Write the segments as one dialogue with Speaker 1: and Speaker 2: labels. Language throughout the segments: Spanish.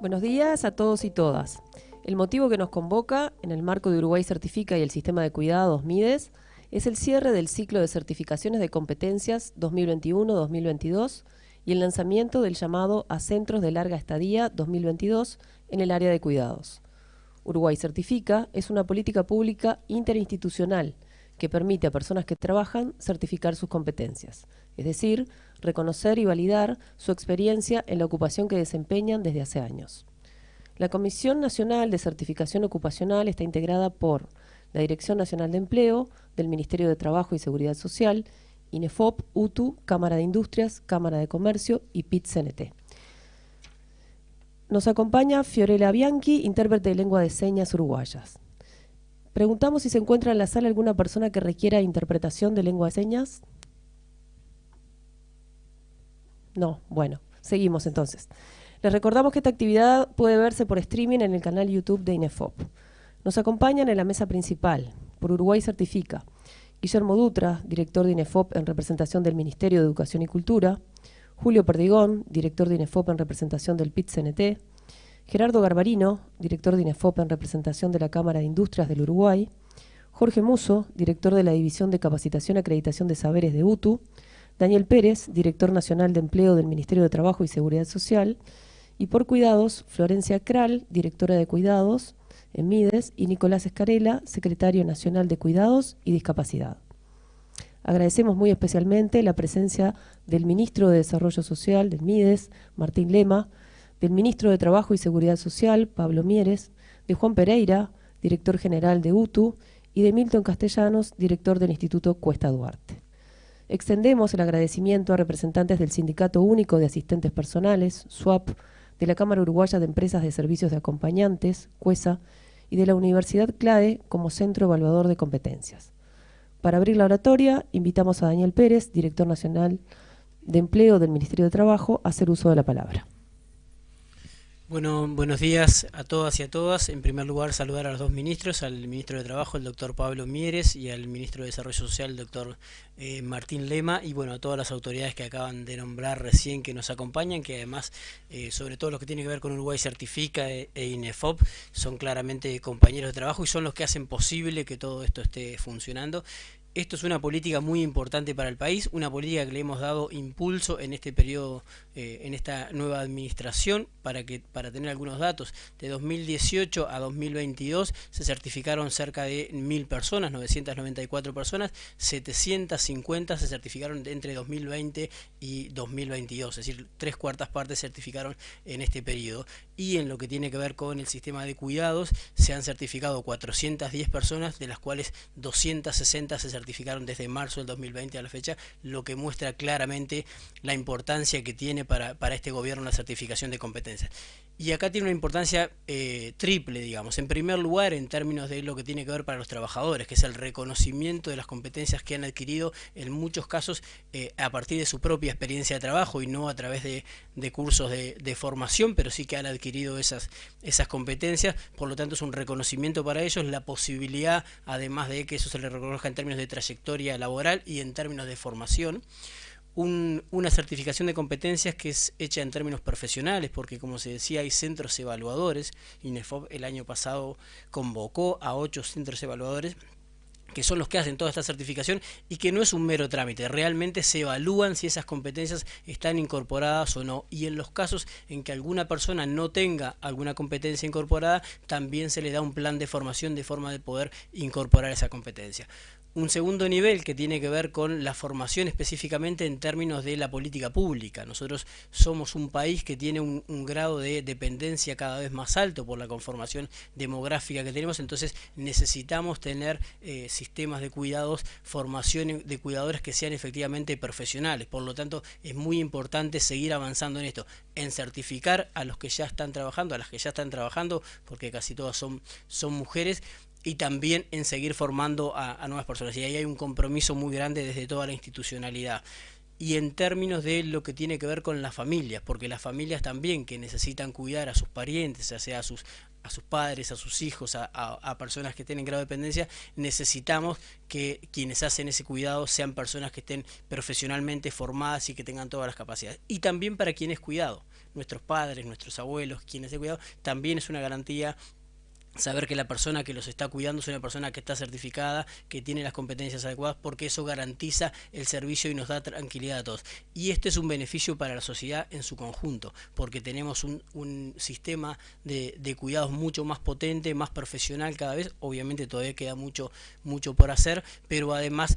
Speaker 1: Buenos días a todos y todas. El motivo que nos convoca, en el marco de Uruguay Certifica y el Sistema de Cuidados MIDES, es el cierre del ciclo de certificaciones de competencias 2021-2022 y el lanzamiento del llamado a Centros de Larga Estadía 2022 en el área de cuidados. Uruguay Certifica es una política pública interinstitucional que permite a personas que trabajan certificar sus competencias, es decir, reconocer y validar su experiencia en la ocupación que desempeñan desde hace años. La Comisión Nacional de Certificación Ocupacional está integrada por la Dirección Nacional de Empleo, del Ministerio de Trabajo y Seguridad Social, INEFOP, UTU, Cámara de Industrias, Cámara de Comercio y PIT-CNT. Nos acompaña Fiorella Bianchi, intérprete de lengua de señas uruguayas. Preguntamos si se encuentra en la sala alguna persona que requiera interpretación de lengua de señas. No, bueno, seguimos entonces. Les recordamos que esta actividad puede verse por streaming en el canal YouTube de INEFOP. Nos acompañan en la mesa principal, por Uruguay Certifica, Guillermo Dutra, director de INEFOP en representación del Ministerio de Educación y Cultura, Julio Perdigón, director de INEFOP en representación del PIT-CNT, Gerardo Garbarino, director de INEFOP en representación de la Cámara de Industrias del Uruguay, Jorge Muso, director de la División de Capacitación y Acreditación de Saberes de UTU, Daniel Pérez, director nacional de Empleo del Ministerio de Trabajo y Seguridad Social, y por Cuidados, Florencia Kral, directora de Cuidados en MIDES, y Nicolás Escarela, secretario nacional de Cuidados y Discapacidad. Agradecemos muy especialmente la presencia del ministro de Desarrollo Social del MIDES, Martín Lema, del ministro de Trabajo y Seguridad Social, Pablo Mieres, de Juan Pereira, director general de UTU, y de Milton Castellanos, director del Instituto Cuesta Duarte. Extendemos el agradecimiento a representantes del Sindicato Único de Asistentes Personales, SWAP, de la Cámara Uruguaya de Empresas de Servicios de Acompañantes, CUESA, y de la Universidad CLAE como Centro Evaluador de Competencias. Para abrir la oratoria, invitamos a Daniel Pérez, director nacional de Empleo del Ministerio de Trabajo, a hacer uso de la palabra.
Speaker 2: Bueno, buenos días a todas y a todas. En primer lugar, saludar a los dos ministros, al ministro de Trabajo, el doctor Pablo Mieres, y al ministro de Desarrollo Social, el doctor eh, Martín Lema, y bueno, a todas las autoridades que acaban de nombrar recién que nos acompañan, que además, eh, sobre todo los que tienen que ver con Uruguay Certifica e, e, INEFOP, son claramente compañeros de trabajo y son los que hacen posible que todo esto esté funcionando. Esto es una política muy importante para el país, una política que le hemos dado impulso en este periodo, eh, en esta nueva administración, para que para tener algunos datos. De 2018 a 2022 se certificaron cerca de 1.000 personas, 994 personas, 750 se certificaron entre 2020 y 2022, es decir, tres cuartas partes certificaron en este periodo. Y en lo que tiene que ver con el sistema de cuidados, se han certificado 410 personas, de las cuales 260 se certificaron desde marzo del 2020 a la fecha, lo que muestra claramente la importancia que tiene para, para este gobierno la certificación de competencias. Y acá tiene una importancia eh, triple, digamos. En primer lugar, en términos de lo que tiene que ver para los trabajadores, que es el reconocimiento de las competencias que han adquirido en muchos casos eh, a partir de su propia experiencia de trabajo y no a través de, cursos de, de, formación, pero sí que han adquirido esas, esas competencias. Por lo tanto, es un reconocimiento para ellos, la posibilidad, además de que eso se les reconozca en términos de trayectoria laboral y en términos de formación una certificación de competencias que es hecha en términos profesionales, porque como se decía, hay centros evaluadores. INEFOP el año pasado convocó a ocho centros evaluadores que son los que hacen toda esta certificación y que no es un mero trámite, realmente se evalúan si esas competencias están incorporadas o no y en los casos en que alguna persona no tenga alguna competencia incorporada, también se le da un plan de formación de forma de poder incorporar esa competencia. Un segundo nivel que tiene que ver con la formación específicamente en términos de la política pública. Nosotros somos un país que tiene un, grado de dependencia cada vez más alto por la conformación demográfica que tenemos, entonces necesitamos tener eh, sistemas de cuidados, formación de cuidadores que sean efectivamente profesionales. Por lo tanto, es muy importante seguir avanzando en esto, en certificar a los que ya están trabajando, a las que ya están trabajando, porque casi todas son, son mujeres, y también en seguir formando a, nuevas personas. Y ahí hay un compromiso muy grande desde toda la institucionalidad y en términos de lo que tiene que ver con las familias, porque las familias también que necesitan cuidar a sus parientes, ya sea a sus, a sus padres, a sus hijos, a, personas que tienen grado de dependencia, necesitamos que quienes hacen ese cuidado sean personas que estén profesionalmente formadas y que tengan todas las capacidades. Y también para quienes cuidado, nuestros padres, nuestros abuelos, quienes de cuidado, también es una garantía saber que la persona que los está cuidando es una persona que está certificada, que tiene las competencias adecuadas, porque eso garantiza el servicio y nos da tranquilidad a todos. Y este es un beneficio para la sociedad en su conjunto, porque tenemos un, sistema de, cuidados mucho más potente, más profesional cada vez, obviamente todavía queda mucho, mucho por hacer, pero además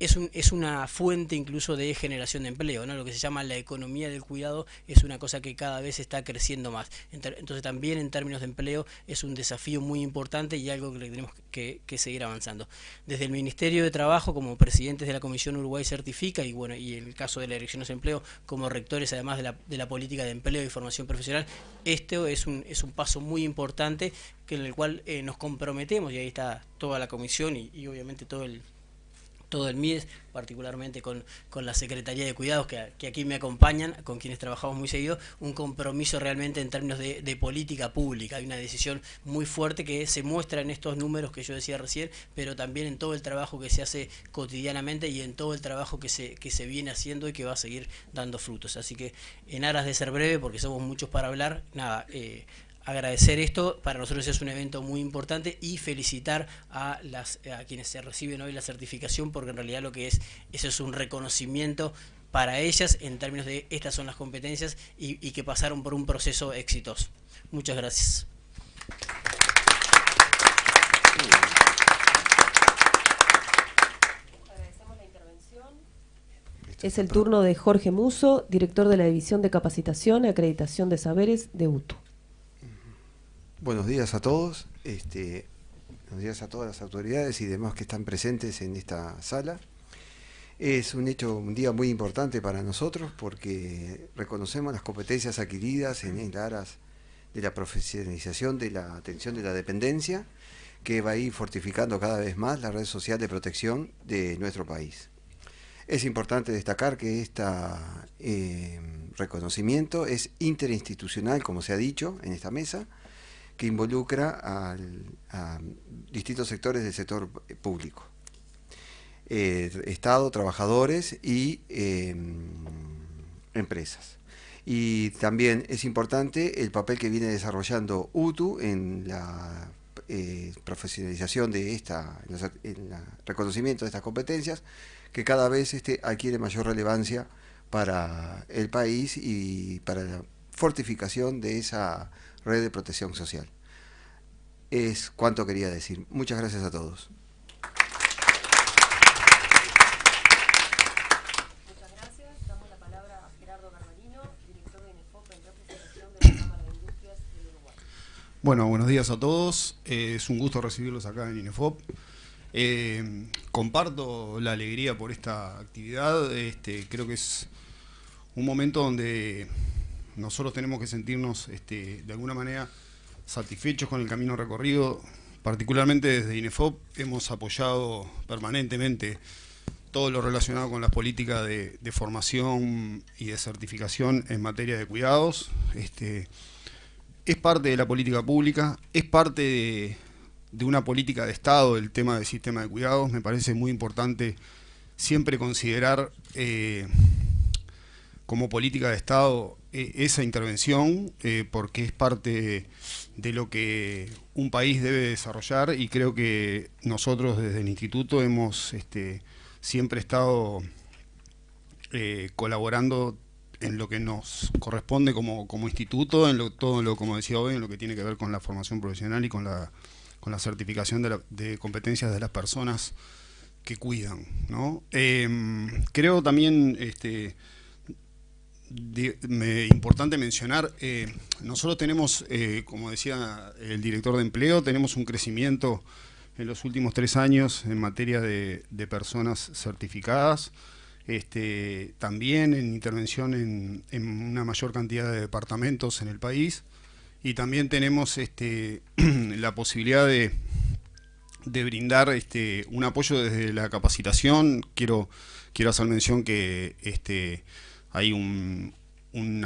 Speaker 2: es, un, es una fuente incluso de generación de empleo, ¿no? lo que se llama la economía del cuidado es una cosa que cada vez está creciendo más. Entonces también en términos de empleo es un desafío muy importante y algo que tenemos que, seguir avanzando. Desde el Ministerio de Trabajo, como presidentes de la Comisión Uruguay Certifica, y bueno, y el caso de la Dirección de Empleo, como rectores además de la, de la política de empleo y formación profesional, esto es un, es un paso muy importante que en el cual eh, nos comprometemos, y ahí está toda la comisión y obviamente todo el todo el MIDES, particularmente con, la Secretaría de Cuidados, que, aquí me acompañan, con quienes trabajamos muy seguido, un compromiso realmente en términos de, política pública. Hay una decisión muy fuerte que se muestra en estos números que yo decía recién, pero también en todo el trabajo que se hace cotidianamente y en todo el trabajo que se, que se viene haciendo y que va a seguir dando frutos. Así que en aras de ser breve, porque somos muchos para hablar, nada, eh, agradecer esto, para nosotros es un evento muy importante y felicitar a, las, a quienes se reciben hoy la certificación porque en realidad lo que es, eso es un reconocimiento para ellas en términos de estas son las competencias y, que pasaron por un proceso exitoso. Muchas gracias.
Speaker 1: Es el turno de Jorge Muso, director de la División de Capacitación y Acreditación de Saberes de UTU.
Speaker 3: Buenos días a todos, este, buenos días a todas las autoridades y demás que están presentes en esta sala. Es un hecho, un día muy importante para nosotros porque reconocemos las competencias adquiridas en el aras de la profesionalización de la atención de la dependencia, que va a ir fortificando cada vez más la red social de protección de nuestro país. Es importante destacar que este reconocimiento es interinstitucional, como se ha dicho en esta mesa, que involucra a distintos sectores del sector público. Eh, Estado, trabajadores y em, empresas. Y también es importante el papel que viene desarrollando UTU en la eh, profesionalización de esta, en, el reconocimiento de estas competencias, que cada vez este adquiere mayor relevancia para el país y para la fortificación de esa red de protección social. Es cuanto quería decir. Muchas gracias a todos.
Speaker 1: Muchas gracias. Damos la palabra a Gerardo Garbarino, director de INEFOP en representación de la Cámara de Industrias del Uruguay.
Speaker 4: Bueno, buenos días a todos. Eh, es un gusto recibirlos acá en INEFOP. Eh, comparto la alegría por esta actividad. Este, creo que es un momento donde nosotros tenemos que sentirnos este, de alguna manera satisfechos con el camino recorrido. Particularmente desde INEFOP hemos apoyado permanentemente todo lo relacionado con las políticas de, formación y de certificación en materia de cuidados. Este, es parte de la política pública, es parte de, una política de Estado el tema del sistema de cuidados. Me parece muy importante siempre considerar eh, como política de Estado esa intervención eh, porque es parte de lo que un país debe desarrollar y creo que nosotros desde el instituto hemos este, siempre estado eh, colaborando en lo que nos corresponde como, instituto, en lo, todo lo, como decía hoy, en lo que tiene que ver con la formación profesional y con la, con la certificación de, de competencias de las personas que cuidan. ¿no? creo también este, importante mencionar, eh, nosotros tenemos, eh, como decía el director de empleo, tenemos un crecimiento en los últimos tres años en materia de, personas certificadas, este, también en intervención en, una mayor cantidad de departamentos en el país y también tenemos este, la posibilidad de, brindar este, un apoyo desde la capacitación. Quiero, quiero hacer mención que hay un,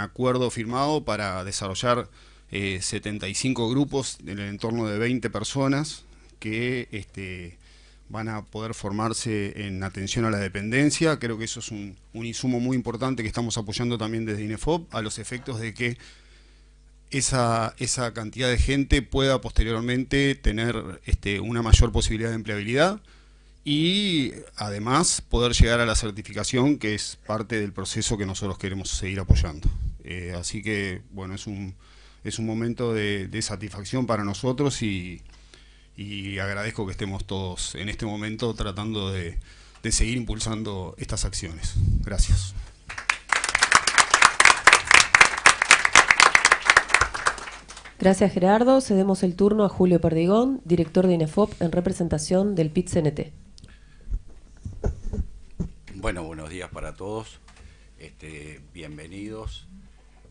Speaker 4: acuerdo firmado para desarrollar 75 grupos en el entorno de 20 personas que este, van a poder formarse en atención a la dependencia. Creo que eso es un, insumo muy importante que estamos apoyando también desde INEFOP a los efectos de que esa, esa cantidad de gente pueda posteriormente tener este, una mayor posibilidad de empleabilidad y además poder llegar a la certificación que es parte del proceso que nosotros queremos seguir apoyando. Eh, así que, bueno, es un, es un momento de, satisfacción para nosotros y, agradezco que estemos todos en este momento tratando de, de seguir impulsando estas acciones. Gracias.
Speaker 1: Gracias Gerardo. Cedemos el turno a Julio Perdigón, director de INEFOP en representación del PIT-CNT.
Speaker 5: Bueno, buenos días para todos. Este, bienvenidos.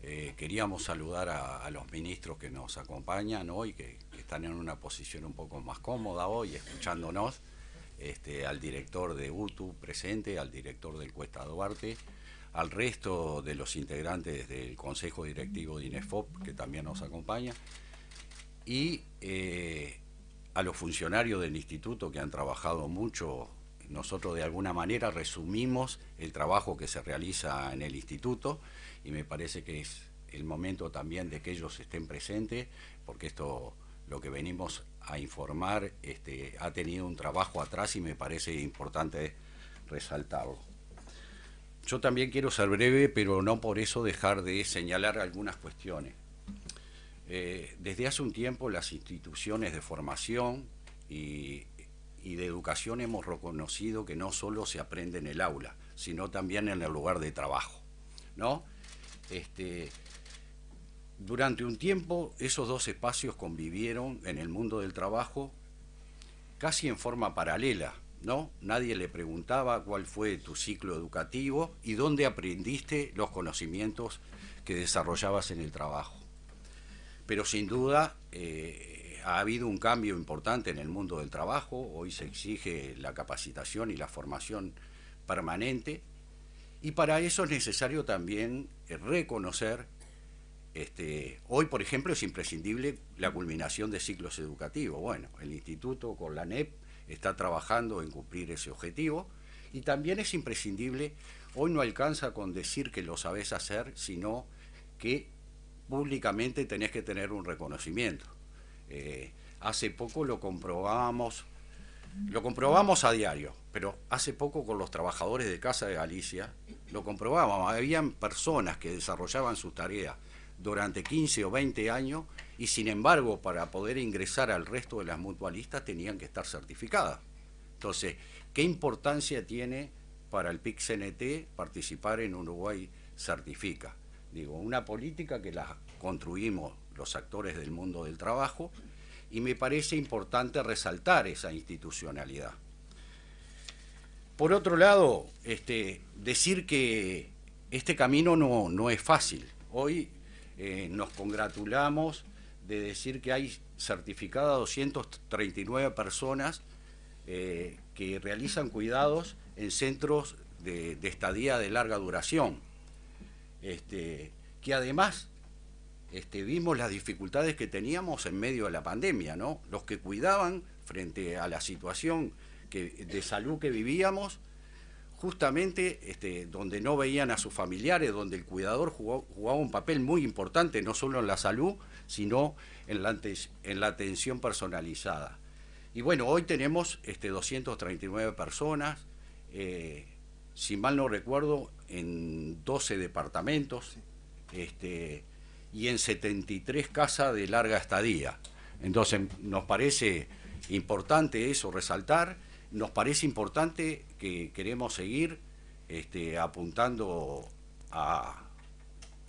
Speaker 5: Eh, queríamos saludar a, los ministros que nos acompañan hoy, que, están en una posición un poco más cómoda hoy, escuchándonos. Este, al director de UTU presente, al director del Cuesta Duarte, al resto de los integrantes del Consejo Directivo de INEFOP, que también nos acompaña, y eh, a los funcionarios del instituto que han trabajado mucho nosotros de alguna manera resumimos el trabajo que se realiza en el instituto y me parece que es el momento también de que ellos estén presentes, porque esto, lo que venimos a informar, este, ha tenido un trabajo atrás y me parece importante resaltarlo. Yo también quiero ser breve, pero no por eso dejar de señalar algunas cuestiones. Eh, desde hace un tiempo las instituciones de formación y y de educación hemos reconocido que no solo se aprende en el aula, sino también en el lugar de trabajo. ¿no? Este, durante un tiempo esos dos espacios convivieron en el mundo del trabajo casi en forma paralela. ¿no? Nadie le preguntaba cuál fue tu ciclo educativo y dónde aprendiste los conocimientos que desarrollabas en el trabajo. Pero sin duda eh, ha habido un cambio importante en el mundo del trabajo, hoy se exige la capacitación y la formación permanente, y para eso es necesario también reconocer, este, hoy por ejemplo es imprescindible la culminación de ciclos educativos. Bueno, el instituto con la NEP está trabajando en cumplir ese objetivo, y también es imprescindible, hoy no alcanza con decir que lo sabes hacer, sino que públicamente tenés que tener un reconocimiento. Eh, hace poco lo comprobamos, lo comprobamos a diario, pero hace poco con los trabajadores de Casa de Galicia lo comprobábamos. Habían personas que desarrollaban sus tareas durante 15 o 20 años y sin embargo para poder ingresar al resto de las mutualistas tenían que estar certificadas. Entonces, ¿qué importancia tiene para el PIC-CNT participar en Uruguay Certifica? Digo, una política que la construimos los actores del mundo del trabajo, y me parece importante resaltar esa institucionalidad. Por otro lado, este, decir que este camino no, es fácil. Hoy eh, nos congratulamos de decir que hay certificadas 239 personas eh, que realizan cuidados en centros de, estadía de larga duración, este, que además este, vimos las dificultades que teníamos en medio de la pandemia, ¿no? Los que cuidaban frente a la situación de salud que vivíamos, justamente este, donde no veían a sus familiares, donde el cuidador jugaba un papel muy importante, no solo en la salud, sino en la, en la atención personalizada. Y bueno, hoy tenemos este, 239 personas, eh, si mal no recuerdo, en 12 departamentos. Este, y en 73 casas de larga estadía. Entonces nos parece importante eso resaltar, nos parece importante que queremos seguir este, apuntando a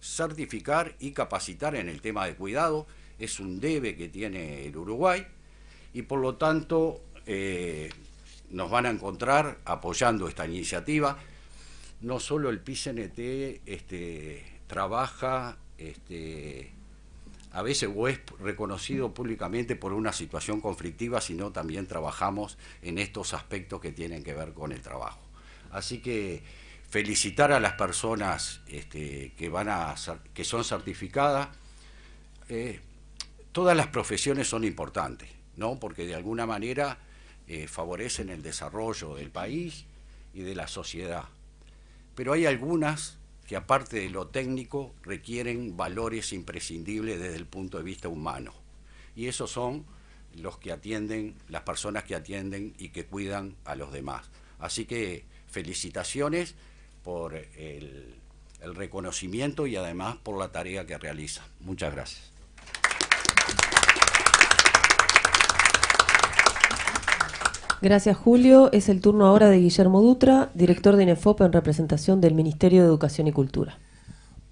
Speaker 5: certificar y capacitar en el tema de cuidado, es un debe que tiene el Uruguay y por lo tanto eh, nos van a encontrar apoyando esta iniciativa. No solo el PICNT este, trabaja este, a veces o es reconocido públicamente por una situación conflictiva, sino también trabajamos en estos aspectos que tienen que ver con el trabajo. Así que felicitar a las personas este, que, van a, que son certificadas, eh, todas las profesiones son importantes, ¿no? Porque de alguna manera eh, favorecen el desarrollo del país y de la sociedad. Pero hay algunas que aparte de lo técnico requieren valores imprescindibles desde el punto de vista humano. Y esos son los que atienden, las personas que atienden y que cuidan a los demás. Así que felicitaciones por el, reconocimiento y además por la tarea que realiza. Muchas gracias.
Speaker 1: Gracias, Julio. Es el turno ahora de Guillermo Dutra, director de INEFOP en representación del Ministerio de Educación y Cultura.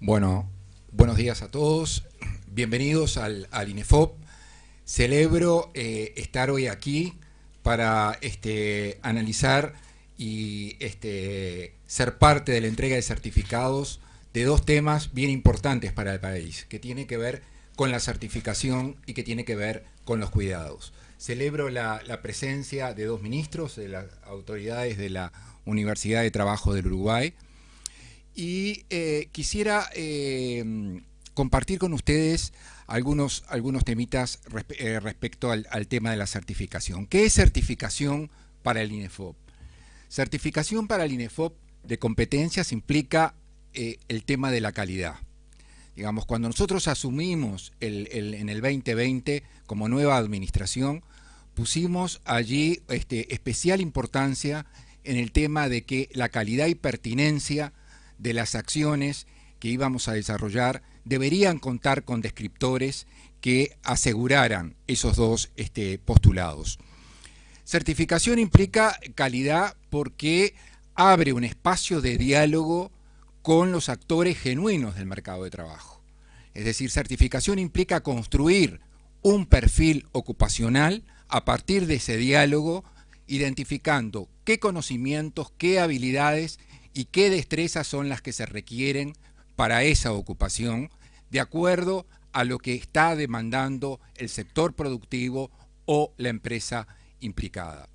Speaker 6: Bueno, buenos días a todos. Bienvenidos al, INEFOP. Celebro eh, estar hoy aquí para este, analizar y este, ser parte de la entrega de certificados de dos temas bien importantes para el país, que tiene que ver con la certificación y que tiene que ver con los cuidados. Celebro la, presencia de dos ministros, de las autoridades de la Universidad de Trabajo del Uruguay, y eh, quisiera eh, compartir con ustedes algunos, algunos temitas eh, respecto al, al, tema de la certificación. ¿Qué es certificación para el INEFOP? Certificación para el INEFOP de competencias implica el tema de la calidad. Digamos, cuando nosotros asumimos en el 2020 como nueva administración, pusimos allí este, especial importancia en el tema de que la calidad y pertinencia de las acciones que íbamos a desarrollar deberían contar con descriptores que aseguraran esos dos este, postulados. Certificación implica calidad porque abre un espacio de diálogo con los actores genuinos del mercado de trabajo. Es decir, certificación implica construir un perfil ocupacional a partir de ese diálogo, identificando qué conocimientos, qué habilidades y qué destrezas son las que se requieren para esa ocupación, de acuerdo a lo que está demandando el sector productivo o la empresa implicada.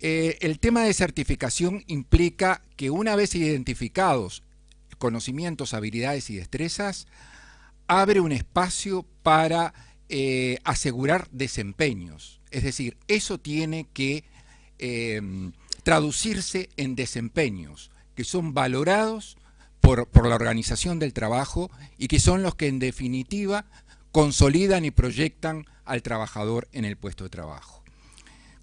Speaker 6: Eh, el tema de certificación implica que una vez identificados conocimientos, habilidades y destrezas, abre un espacio para eh, asegurar desempeños. Es decir, eso tiene que em, traducirse en desempeños que son valorados por, por, la organización del trabajo y que son los que en definitiva consolidan y proyectan al trabajador en el puesto de trabajo.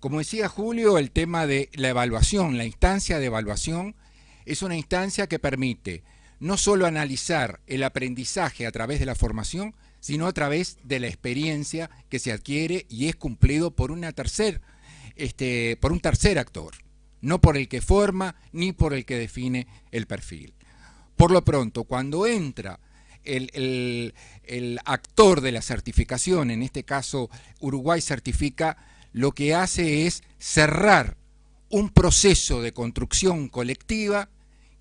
Speaker 6: Como decía Julio, el tema de la evaluación, la instancia de evaluación, es una instancia que permite no solo analizar el aprendizaje a través de la formación, sino a través de la experiencia que se adquiere y es cumplido por, tercer, este, por un tercer actor, no por el que forma ni por el que define el perfil. Por lo pronto, cuando entra el actor de la certificación, en este caso Uruguay certifica, lo que hace es cerrar un proceso de construcción colectiva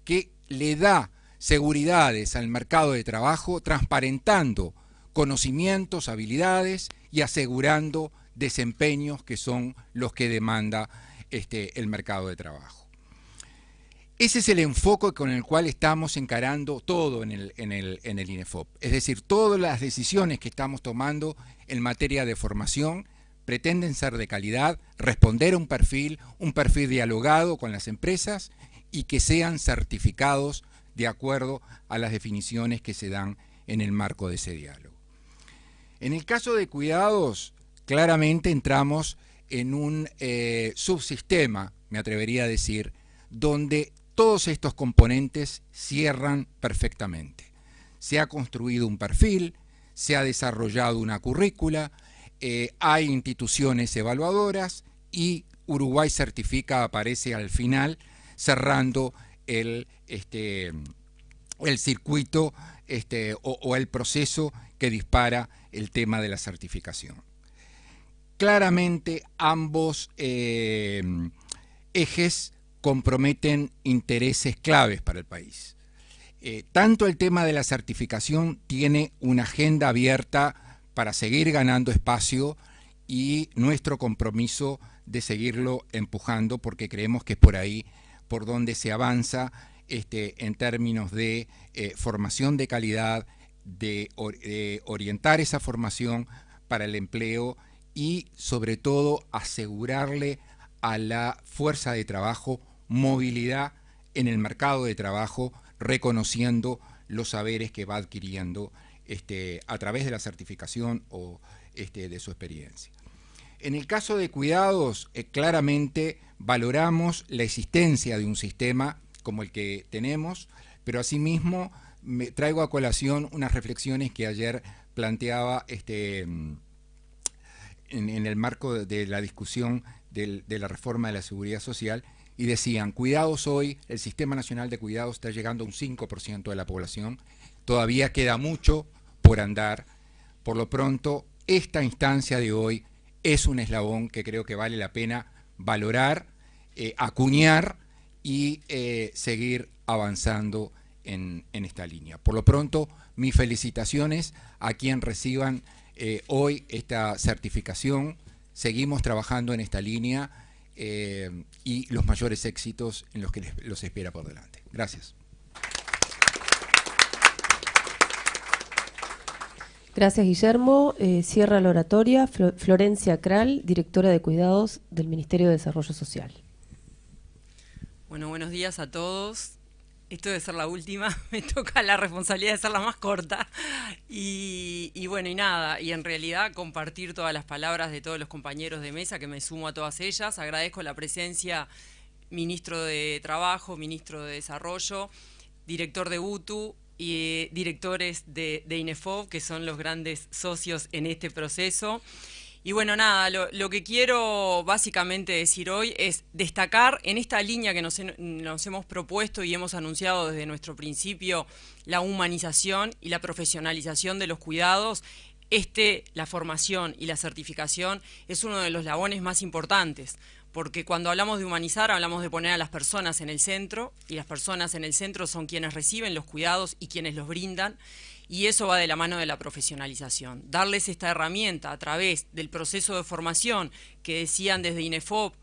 Speaker 6: que le da seguridades al mercado de trabajo, transparentando conocimientos, habilidades y asegurando desempeños que son los que demanda este, el mercado de trabajo. Ese es el enfoque con el cual estamos encarando todo en el, en, el, en el INEFOP. Es decir, todas las decisiones que estamos tomando en materia de formación pretenden ser de calidad, responder a un perfil, un perfil dialogado con las empresas y que sean certificados de acuerdo a las definiciones que se dan en el marco de ese diálogo. En el caso de cuidados, claramente entramos en un eh, subsistema, me atrevería a decir, donde todos estos componentes cierran perfectamente. Se ha construido un perfil, se ha desarrollado una currícula, eh, hay instituciones evaluadoras y Uruguay Certifica aparece al final cerrando el, este, el circuito este, o, el proceso que dispara el tema de la certificación. Claramente ambos eh, ejes comprometen intereses claves para el país. Eh, tanto el tema de la certificación tiene una agenda abierta para seguir ganando espacio y nuestro compromiso de seguirlo empujando porque creemos que es por ahí por donde se avanza este, en términos de eh, formación de calidad de, orientar esa formación para el empleo y sobre todo asegurarle a la fuerza de trabajo movilidad en el mercado de trabajo, reconociendo los saberes que va adquiriendo este, a través de la certificación o este, de su experiencia. En el caso de cuidados, eh, claramente valoramos la existencia de un sistema como el que tenemos, pero asimismo me traigo a colación unas reflexiones que ayer planteaba este, en, el marco de, la discusión de la reforma de la seguridad social y decían, cuidados hoy, el Sistema Nacional de Cuidados está llegando a un 5% de la población, todavía queda mucho por andar, por lo pronto esta instancia de hoy es un eslabón que creo que vale la pena valorar, eh, acuñar y eh, seguir avanzando en, esta línea. Por lo pronto, mis felicitaciones a quien reciban eh, hoy esta certificación. Seguimos trabajando en esta línea y los mayores éxitos en los que los espera por delante. Gracias.
Speaker 1: Gracias, Guillermo. Eh, cierra la oratoria Florencia Kral, directora de Cuidados del Ministerio de Desarrollo Social.
Speaker 7: Bueno, buenos días a todos. Esto debe ser la última, me toca la responsabilidad de ser la más corta. Y, bueno, y nada, y en realidad compartir todas las palabras de todos los compañeros de mesa, que me sumo a todas ellas. Agradezco la presencia, ministro de Trabajo, ministro de Desarrollo, director de UTU, y eh, directores de, de, INEFOB, que son los grandes socios en este proceso. Y bueno, nada, lo, que quiero básicamente decir hoy es destacar en esta línea que nos, nos, hemos propuesto y hemos anunciado desde nuestro principio, la humanización y la profesionalización de los cuidados, este, la formación y la certificación es uno de los labones más importantes porque cuando hablamos de humanizar hablamos de poner a las personas en el centro y las personas en el centro son quienes reciben los cuidados y quienes los brindan y eso va de la mano de la profesionalización. Darles esta herramienta a través del proceso de formación que decían desde INEFOP,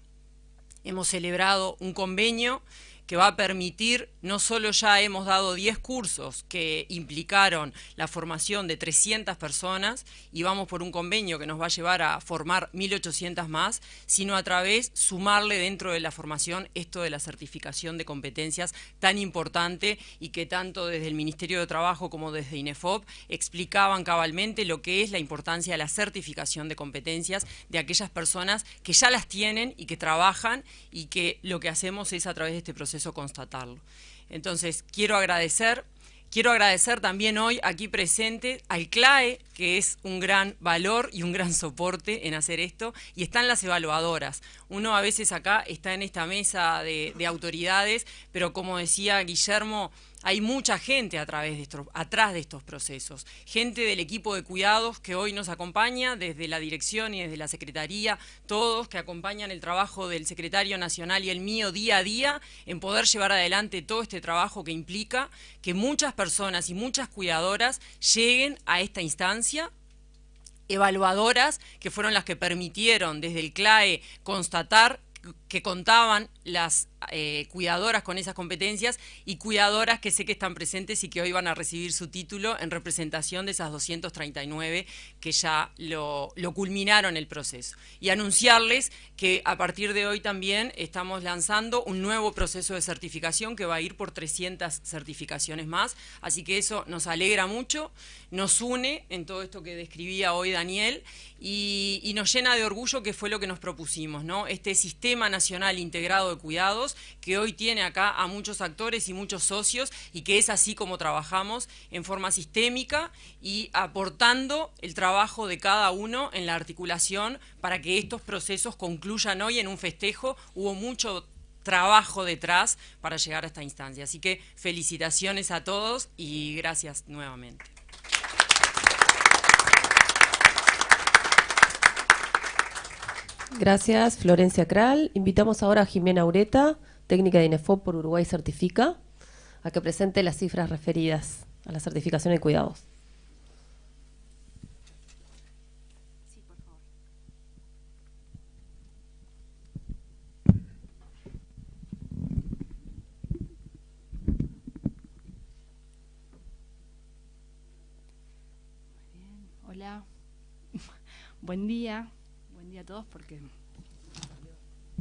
Speaker 7: hemos celebrado un convenio que va a permitir, no solo ya hemos dado 10 cursos que implicaron la formación de 300 personas y vamos por un convenio que nos va a llevar a formar 1.800 más, sino a través sumarle dentro de la formación esto de la certificación de competencias tan importante y que tanto desde el Ministerio de Trabajo como desde INEFOP explicaban cabalmente lo que es la importancia de la certificación de competencias de aquellas personas que ya las tienen y que trabajan y que lo que hacemos es a través de este proceso constatarlo. Entonces, quiero agradecer, quiero agradecer también hoy aquí presente al CLAE, que es un gran valor y un gran soporte en hacer esto, y están las evaluadoras. Uno a veces acá está en esta mesa de autoridades, pero como decía Guillermo, hay mucha gente a través de estos, atrás de estos procesos, gente del equipo de cuidados que hoy nos acompaña desde la dirección y desde la secretaría, todos que acompañan el trabajo del secretario nacional y el mío día a día en poder llevar adelante todo este trabajo que implica que muchas personas y muchas cuidadoras lleguen a esta instancia evaluadoras que fueron las que permitieron desde el CLAE constatar que contaban las eh, cuidadoras con esas competencias y cuidadoras que sé que están presentes y que hoy van a recibir su título en representación de esas 239 que ya lo, lo culminaron el proceso. Y anunciarles que a partir de hoy también estamos lanzando un nuevo proceso de certificación que va a ir por 300 certificaciones más, así que eso nos alegra mucho, nos une en todo esto que describía hoy Daniel y, y nos llena de orgullo que fue lo que nos propusimos, ¿no? Este Sistema Nacional Integrado de Cuidados que hoy tiene acá a muchos actores y muchos socios y que es así como trabajamos en forma sistémica y aportando el trabajo de cada uno en la articulación para que estos procesos concluyan hoy en un festejo. Hubo mucho trabajo detrás para llegar a esta instancia. Así que felicitaciones a todos y gracias nuevamente.
Speaker 1: Gracias, Florencia Kral. Invitamos ahora a Jimena Ureta, técnica de INEFOP por Uruguay Certifica, a que presente las cifras referidas a la certificación de cuidados.
Speaker 8: Hola, buen día a todos porque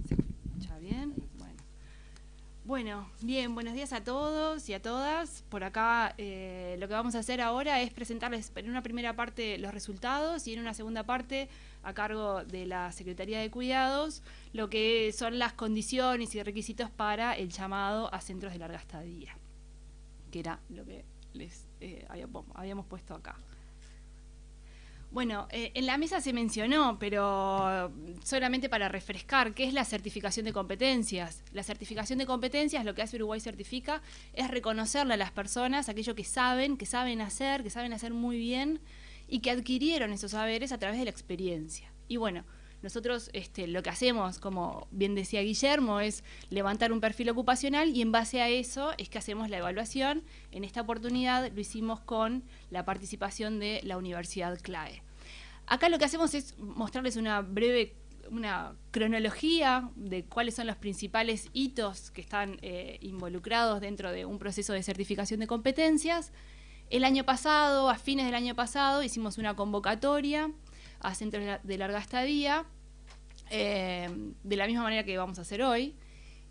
Speaker 8: se bien. Bueno. Bueno, bien, buenos días a todos y a todas. Por acá eh, lo que vamos a hacer ahora es presentarles en una primera parte los resultados y en una segunda parte, a cargo de la Secretaría de Cuidados, lo que son las condiciones y requisitos para el llamado a centros de larga estadía, que era lo que les eh, habíamos puesto acá. Bueno, eh, en la mesa se mencionó, pero solamente para refrescar, ¿qué es la certificación de competencias? La certificación de competencias, lo que hace Uruguay Certifica, es reconocerle a las personas aquello que saben, que saben hacer, que saben hacer muy bien y que adquirieron esos saberes a través de la experiencia. Y bueno, nosotros este, lo que hacemos, como bien decía Guillermo, es levantar un perfil ocupacional y en base a eso es que hacemos la evaluación. En esta oportunidad lo hicimos con la participación de la Universidad CLAE. Acá lo que hacemos es mostrarles una breve una cronología de cuáles son los principales hitos que están eh, involucrados dentro de un proceso de certificación de competencias. El año pasado, a fines del año pasado, hicimos una convocatoria a centros de larga estadía, eh, de la misma manera que vamos a hacer hoy.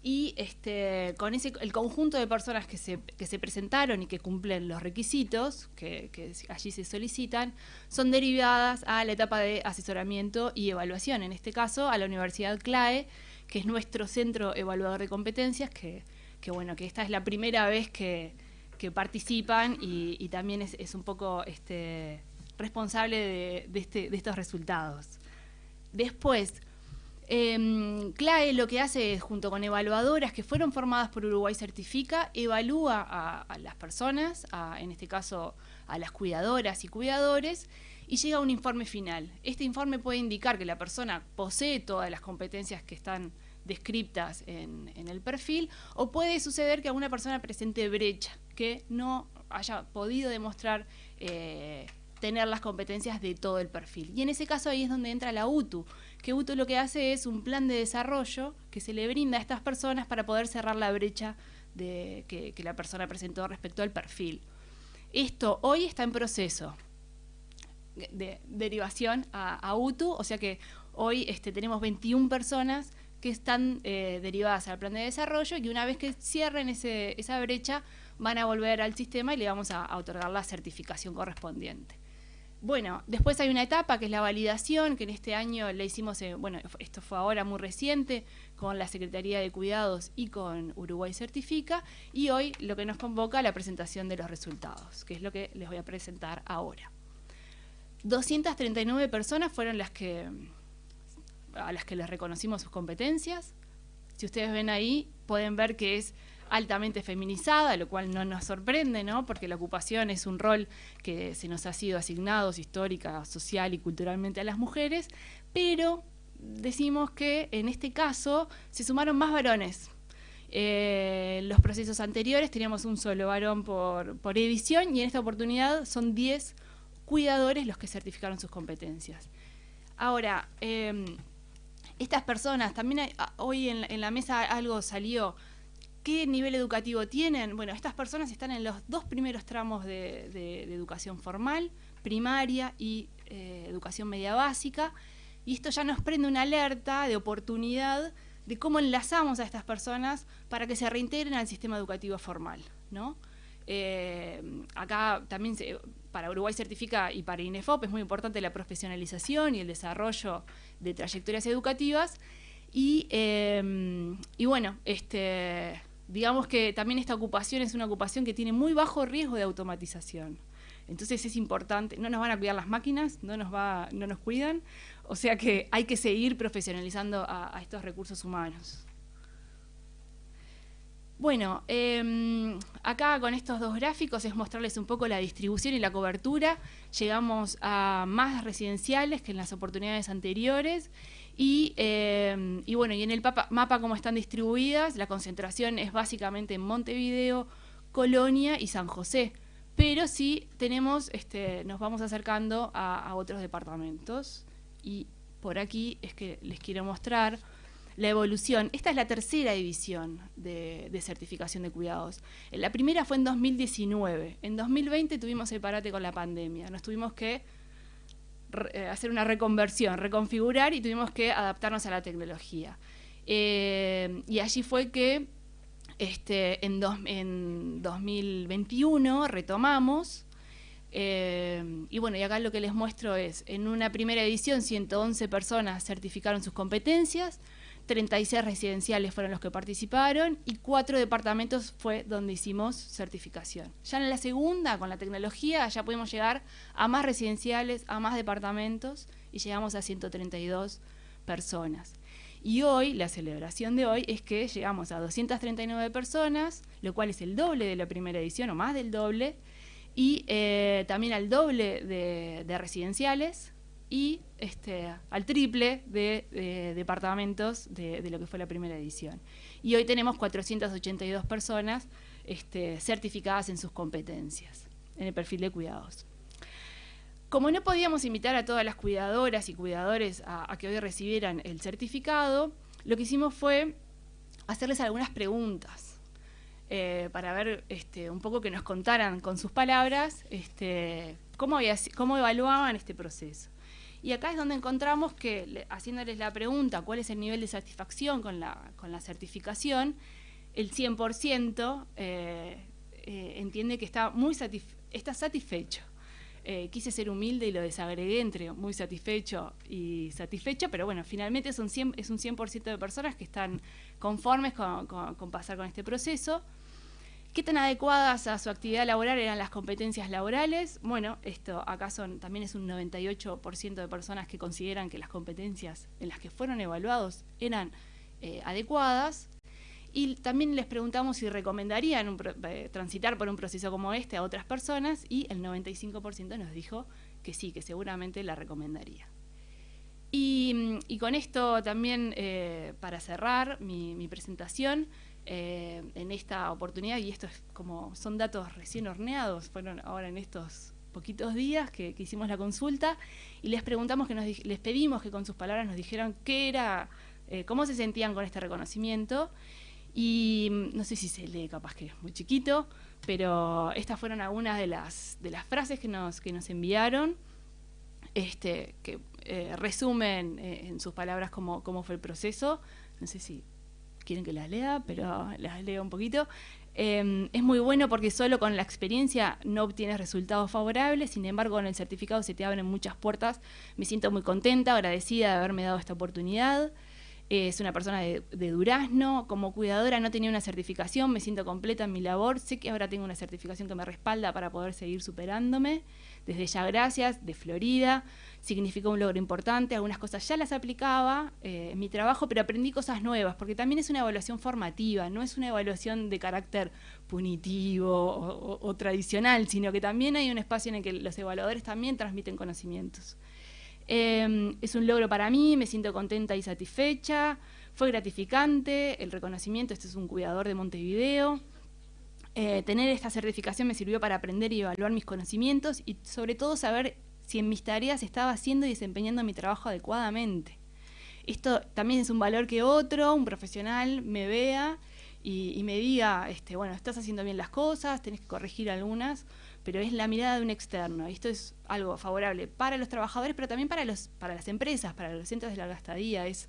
Speaker 8: Y este, con ese, el conjunto de personas que se, que se presentaron y que cumplen los requisitos que, allí se solicitan, son derivadas a la etapa de asesoramiento y evaluación, en este caso a la Universidad CLAE, que es nuestro centro evaluador de competencias, que, que bueno, que esta es la primera vez que, que participan y, y también es, es, un poco este, responsable de, este, de estos resultados. Después, eh, CLAE lo que hace es, junto con evaluadoras que fueron formadas por Uruguay Certifica, evalúa a, las personas, en este caso a las cuidadoras y cuidadores, y llega a un informe final. Este informe puede indicar que la persona posee todas las competencias que están descriptas en, en el perfil, o puede suceder que alguna persona presente brecha, que no haya podido demostrar eh, tener las competencias de todo el perfil. Y en ese caso ahí es donde entra la UTU, que UTU lo que hace es un plan de desarrollo que se le brinda a estas personas para poder cerrar la brecha de, que, la persona presentó respecto al perfil. Esto hoy está en proceso de derivación a, a UTU, o sea que hoy este, tenemos 21 personas que están eh, derivadas al plan de desarrollo y una vez que cierren ese, esa brecha van a volver al sistema y le vamos a otorgar la certificación correspondiente. Bueno, después hay una etapa que es la validación, que en este año le hicimos, eh, bueno, esto fue ahora muy reciente, con la Secretaría de Cuidados y con Uruguay Certifica, y hoy lo que nos convoca la presentación de los resultados, que es lo que les voy a presentar ahora. 239 personas fueron las que a las que les reconocimos sus competencias. Si ustedes ven ahí, pueden ver que es altamente feminizada, lo cual no nos sorprende, ¿no? Porque la ocupación es un rol que se nos ha sido asignado histórica, social y culturalmente a las mujeres, pero decimos que en este caso se sumaron más varones. Eh, los procesos anteriores teníamos un solo varón por, por edición y en esta oportunidad son 10 cuidadores los que certificaron sus competencias. Ahora, eh, estas personas, también hay, hoy en la mesa algo salió, ¿Qué nivel educativo tienen? Bueno, estas personas están en los dos primeros tramos de, educación formal, primaria y eh, educación media básica, y esto ya nos prende una alerta de oportunidad de cómo enlazamos a estas personas para que se reintegren al sistema educativo formal, ¿no? Eh, acá también para Uruguay Certifica y para INEFOP es muy importante la profesionalización y el desarrollo de trayectorias educativas y, eh, y bueno, este digamos que también esta ocupación es una ocupación que tiene muy bajo riesgo de automatización. Entonces es importante, no nos van a cuidar las máquinas, no nos, va, no nos cuidan, o sea que hay que seguir profesionalizando a, estos recursos humanos. Bueno, eh, acá con estos dos gráficos es mostrarles un poco la distribución y la cobertura. Llegamos a más residenciales que en las oportunidades anteriores y, eh, y, bueno, y en el mapa, mapa como están distribuidas, la concentración es básicamente en Montevideo, Colonia y San José. Pero sí tenemos, este, nos vamos acercando a, otros departamentos. Y por aquí es que les quiero mostrar la evolución. Esta es la tercera división de, certificación de cuidados. La primera fue en 2019. En 2020 tuvimos el parate con la pandemia. Nos tuvimos que eh, hacer una reconversión, reconfigurar y tuvimos que adaptarnos a la tecnología. Eh, y allí fue que este, en, en 2021 retomamos. Eh, y bueno, y acá lo que les muestro es, en una primera edición 111 personas certificaron sus competencias, 36 residenciales fueron los que participaron y cuatro departamentos fue donde hicimos certificación. Ya en la segunda, con la tecnología, ya pudimos llegar a más residenciales, a más departamentos y llegamos a 132 personas. Y hoy, la celebración de hoy es que llegamos a 239 personas, lo cual es el doble de la primera edición o más del doble, y eh, también al doble de, residenciales y este, al triple de, departamentos de, lo que fue la primera edición. Y hoy tenemos 482 personas este, certificadas en sus competencias, en el perfil de cuidados. Como no podíamos invitar a todas las cuidadoras y cuidadores a, que hoy recibieran el certificado, lo que hicimos fue hacerles algunas preguntas eh, para ver este, un poco que nos contaran con sus palabras cómo evaluaban este proceso. Y acá es donde encontramos que, haciéndoles la pregunta cuál es el nivel de satisfacción con la, con la certificación, el 100% eh, eh, entiende que está, muy está satisfecho. Eh, quise ser humilde y lo desagregué entre muy satisfecho y satisfecho, pero bueno, finalmente es un 100%, es un 100 de personas que están conformes con, pasar con este proceso. ¿Qué tan adecuadas a su actividad laboral eran las competencias laborales? Bueno, esto acá son, también es un 98% de personas que consideran que las competencias en las que fueron evaluados eran eh, adecuadas. Y también les preguntamos si recomendarían eh, transitar por un proceso como este a otras personas y el 95% nos dijo que sí, que seguramente la recomendaría. Y, con esto también, eh, para cerrar mi, presentación, eh, en esta oportunidad, y esto es como son datos recién horneados, fueron ahora en estos poquitos días que, hicimos la consulta, y les preguntamos que nos, les pedimos que con sus palabras nos dijeran qué era, cómo se sentían con este reconocimiento, y mm, no sé si se lee, capaz que es muy chiquito, pero estas fueron algunas de las, de las frases que nos, que nos enviaron, este, que eh, resumen eh, en sus palabras cómo, cómo fue el proceso. No sé si quieren que las lea, pero las leo un poquito. Em, es muy bueno porque solo con la experiencia no obtienes resultados favorables, sin embargo con el certificado se te abren muchas puertas. Me siento muy contenta, agradecida de haberme dado esta oportunidad es una persona de, Durazno, como cuidadora no tenía una certificación, me siento completa en mi labor, sé que ahora tengo una certificación que me respalda para poder seguir superándome, desde ya gracias, de Florida, significó un logro importante, algunas cosas ya las aplicaba eh, en mi trabajo, pero aprendí cosas nuevas, porque también es una evaluación formativa, no es una evaluación de carácter punitivo o tradicional, sino que también hay un espacio en el que los evaluadores también transmiten conocimientos. Em, es un logro para mí, me siento contenta y satisfecha. Fue gratificante el reconocimiento, este es un cuidador de Montevideo. Eh, tener esta certificación me sirvió para aprender y evaluar mis conocimientos y sobre todo saber si en mis tareas estaba haciendo y desempeñando mi trabajo adecuadamente. Esto también es un valor que otro, un profesional, me vea y, me diga, este, bueno, estás haciendo bien las cosas, tenés que corregir algunas pero es la mirada de un externo. Y esto es algo favorable para los trabajadores, pero también para, los, para las empresas, para los centros de larga estadía. Es,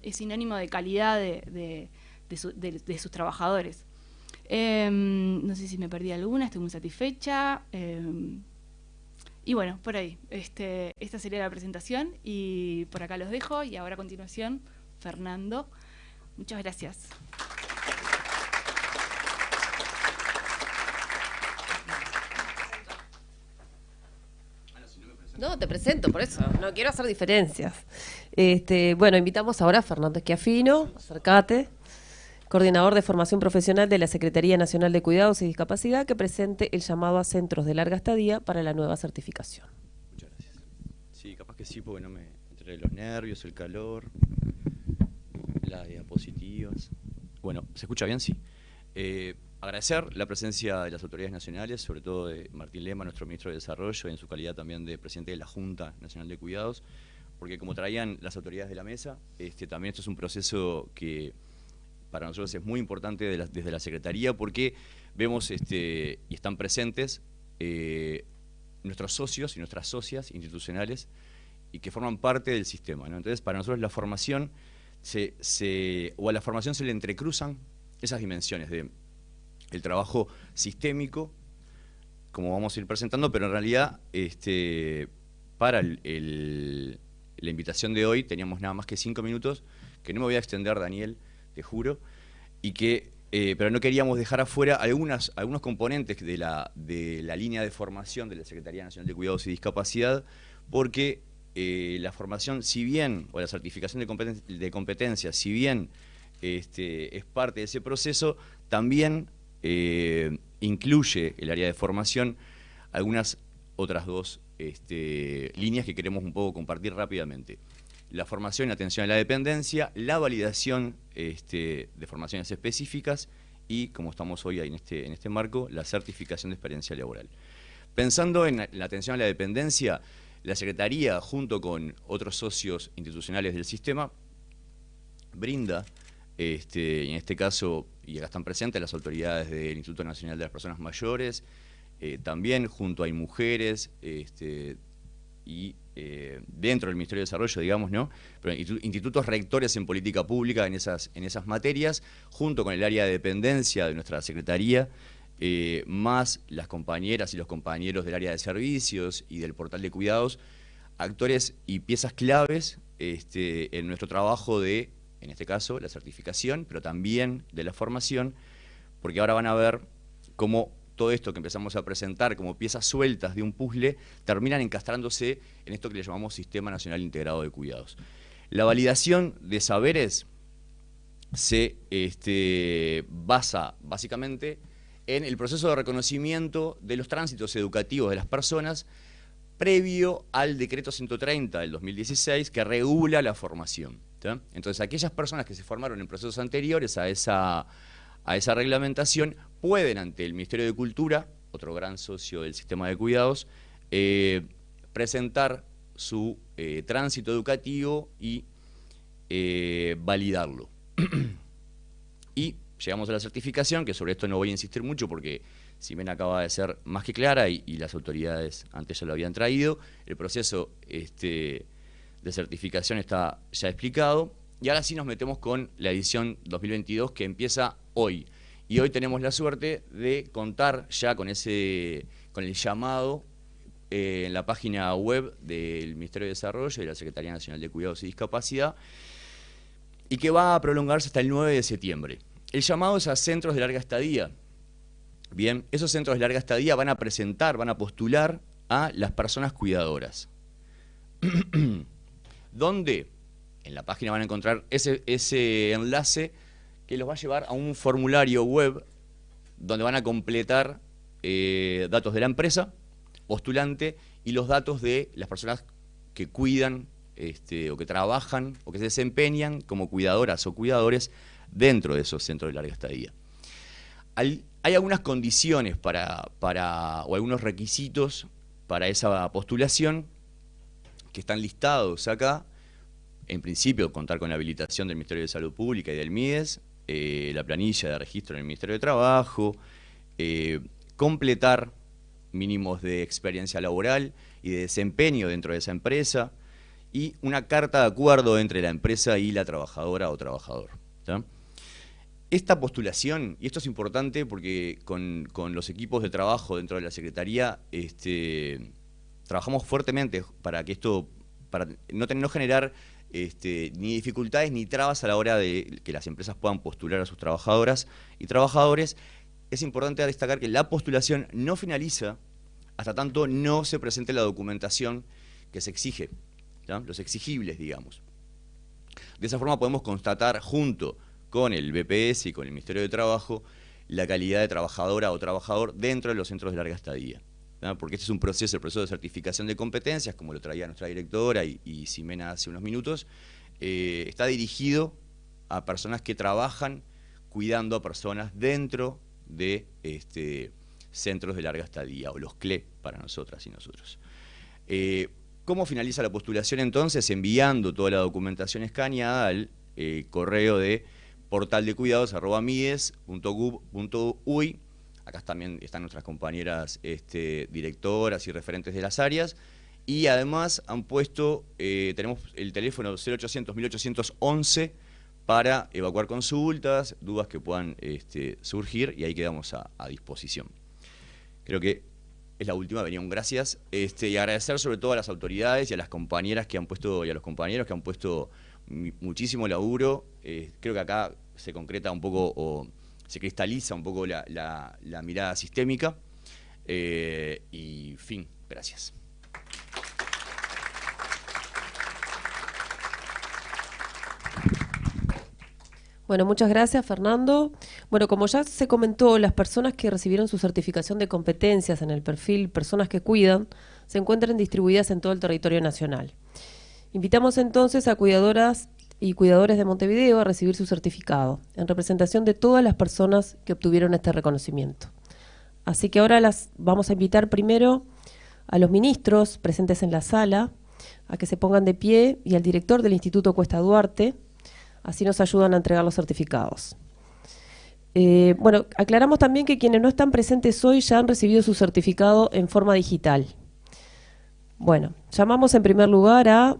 Speaker 8: es sinónimo de calidad de, sus trabajadores. Em, no sé si me perdí alguna, estoy muy satisfecha. Em, y bueno, por ahí. Este, esta sería la presentación y por acá los dejo. Y ahora a continuación, Fernando. Muchas gracias.
Speaker 1: No, te presento, por eso. No quiero hacer diferencias. Este, bueno, invitamos ahora a Fernando Esquiafino, acércate, coordinador de formación profesional de la Secretaría Nacional de Cuidados y Discapacidad, que presente el llamado a centros de larga estadía para la nueva certificación.
Speaker 9: Muchas gracias. Sí, capaz que sí, porque no me. entre los nervios, el calor, las diapositivas. Bueno, ¿se escucha bien? Sí. Eh, agradecer la presencia de las autoridades nacionales, sobre todo de Martín Lema, nuestro ministro de Desarrollo, en su calidad también de presidente de la Junta Nacional de Cuidados, porque como traían las autoridades de la mesa, este, también esto es un proceso que para nosotros es muy importante desde la Secretaría, porque vemos este, y están presentes eh, nuestros socios y nuestras socias institucionales y que forman parte del sistema. Entonces, para nosotros la formación, se, o a la formación se le entrecruzan esas dimensiones de el trabajo sistémico, como vamos a ir presentando, pero en realidad este, para la invitación de hoy teníamos nada más que cinco minutos, que no me voy a extender, Daniel, te juro, y que, eh, pero no queríamos dejar afuera algunas, algunos componentes de la, de la línea de formación de la Secretaría Nacional de Cuidados y Discapacidad, porque eh, la formación, si bien, o la certificación de, de competencias, si bien este, es parte de ese proceso, también eh, incluye el área de formación algunas otras dos este, líneas que queremos un poco compartir rápidamente. La formación y atención a la dependencia, la validación este, de formaciones específicas y, como estamos hoy en este, en este marco, la certificación de experiencia laboral. Pensando en la atención a la dependencia, la Secretaría, junto con otros socios institucionales del sistema, brinda, este, en este caso, y acá están presentes las autoridades del Instituto Nacional de las Personas Mayores, eh, también junto a mujeres este, y eh, dentro del Ministerio de Desarrollo, digamos, ¿no? Pero institutos rectores en política pública en esas, en esas materias, junto con el área de dependencia de nuestra Secretaría, eh, más las compañeras y los compañeros del área de servicios y del portal de cuidados, actores y piezas claves este, en nuestro trabajo de, en este caso, la certificación, pero también de la formación, porque ahora van a ver cómo todo esto que empezamos a presentar como piezas sueltas de un puzzle terminan encastrándose en esto que le llamamos Sistema Nacional Integrado de Cuidados. La validación de saberes se este, basa básicamente en el proceso de reconocimiento de los tránsitos educativos de las personas previo al decreto 130 del 2016 que regula la formación. Entonces, aquellas personas que se formaron en procesos anteriores a esa, a esa reglamentación pueden ante el Ministerio de Cultura, otro gran socio del sistema de cuidados, eh, presentar su eh, tránsito educativo y eh, validarlo. y llegamos a la certificación, que sobre esto no voy a insistir mucho porque Simena acaba de ser más que clara y, las autoridades antes ya lo habían traído. El proceso este, de certificación está ya explicado. Y ahora sí nos metemos con la edición 2022 que empieza hoy. Y hoy tenemos la suerte de contar ya con, ese, con el llamado eh, en la página web del Ministerio de Desarrollo y de la Secretaría Nacional de Cuidados y Discapacidad, y que va a prolongarse hasta el 9 de septiembre. El llamado es a centros de larga estadía. Bien, esos centros de larga estadía van a presentar, van a postular a las personas cuidadoras. ¿Dónde? En la página van a encontrar ese, ese enlace que los va a llevar a un formulario web donde van a completar eh, datos de la empresa, postulante, y los datos de las personas que cuidan este, o que trabajan o que se desempeñan como cuidadoras o cuidadores dentro de esos centros de larga estadía. Hay, algunas condiciones para, para, o algunos requisitos para esa postulación que están listados acá. En principio, contar con la habilitación del Ministerio de Salud Pública y del MIDES, eh, la planilla de registro en el Ministerio de Trabajo, eh, completar mínimos de experiencia laboral y de desempeño dentro de esa empresa y una carta de acuerdo entre la empresa y la trabajadora o trabajador. Esta postulación, y esto es importante porque con, los equipos de trabajo dentro de la Secretaría este, trabajamos fuertemente para que esto, para no, no generar este, ni dificultades ni trabas a la hora de que las empresas puedan postular a sus trabajadoras y trabajadores. Es importante destacar que la postulación no finaliza hasta tanto no se presente la documentación que se exige, los exigibles, digamos. De esa forma podemos constatar junto con el BPS y con el Ministerio de Trabajo la calidad de trabajadora o trabajador dentro de los centros de larga estadía porque este es un proceso, el proceso de certificación de competencias, como lo traía nuestra directora y, Ximena hace unos minutos, eh, está dirigido a personas que trabajan cuidando a personas dentro de este, centros de larga estadía, o los CLE para nosotras y nosotros. Eh, ¿Cómo finaliza la postulación entonces? Enviando toda la documentación escaneada al eh, correo de portaldecuidados.mides.gov.uy Acá también están nuestras compañeras este, directoras y referentes de las áreas. Y además han puesto, eh, tenemos el teléfono 0800 1811 para evacuar consultas, dudas que puedan este, surgir y ahí quedamos a, disposición. Creo que es la última, venía un gracias este, y agradecer sobre todo a las autoridades y a las compañeras que han puesto y a los compañeros que han puesto muchísimo laburo. Eh, creo que acá se concreta un poco se cristaliza un poco la, mirada sistémica. Eh, y fin, gracias.
Speaker 1: Bueno, muchas gracias, Fernando. Bueno, como ya se comentó, las personas que recibieron su certificación de competencias en el perfil Personas que Cuidan se encuentran distribuidas en todo el territorio nacional. Invitamos entonces a cuidadoras y cuidadores de Montevideo a recibir su certificado, en representación de todas las personas que obtuvieron este reconocimiento. Así que ahora las vamos a invitar primero a los ministros presentes en la sala a que se pongan de pie y al director del Instituto Cuesta Duarte, Así nos ayudan a entregar los certificados. Eh, bueno, aclaramos también que quienes no están presentes hoy ya han recibido su certificado en forma digital. Bueno, llamamos en primer lugar a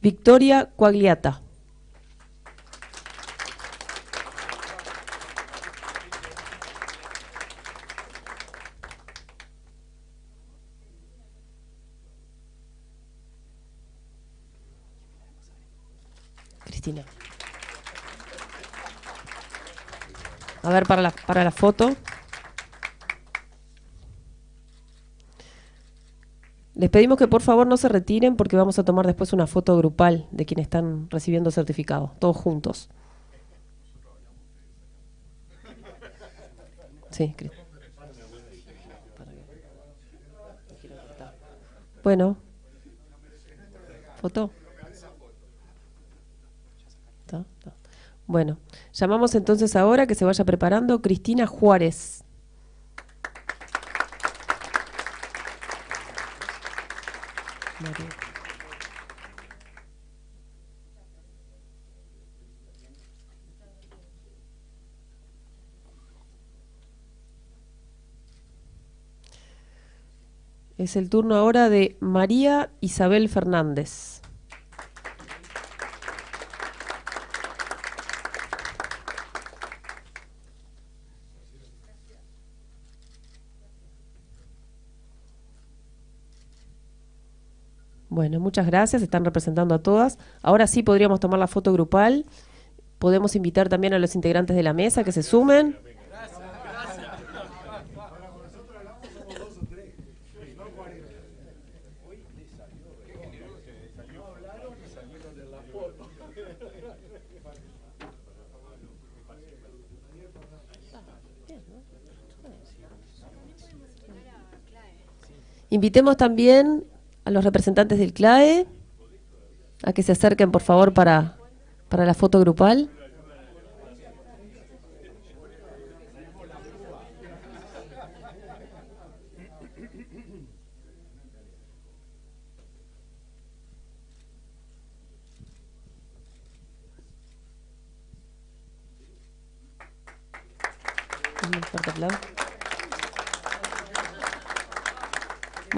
Speaker 1: Victoria Coagliata. A ver, para la, para la foto. Les pedimos que por favor no se retiren porque vamos a tomar después una foto grupal de quienes están recibiendo certificado, todos juntos. Sí, Bueno. ¿Foto? Bueno, llamamos entonces ahora que se vaya preparando Cristina Juárez. Es el turno ahora de María Isabel Fernández. Bueno, muchas gracias, están representando a todas. Ahora sí podríamos tomar la foto grupal. Podemos invitar también a los integrantes de la mesa que se sumen. Invitemos también a los representantes del CLAE a que se acerquen, por favor, para, para la foto grupal.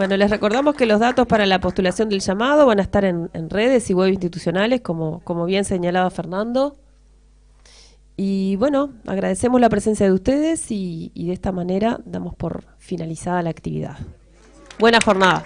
Speaker 1: Bueno, les recordamos que los datos para la postulación del llamado van a estar en, redes y web institucionales, como, como bien señalaba Fernando. Y bueno, agradecemos la presencia de ustedes y de esta manera damos por finalizada la actividad. Buena jornada.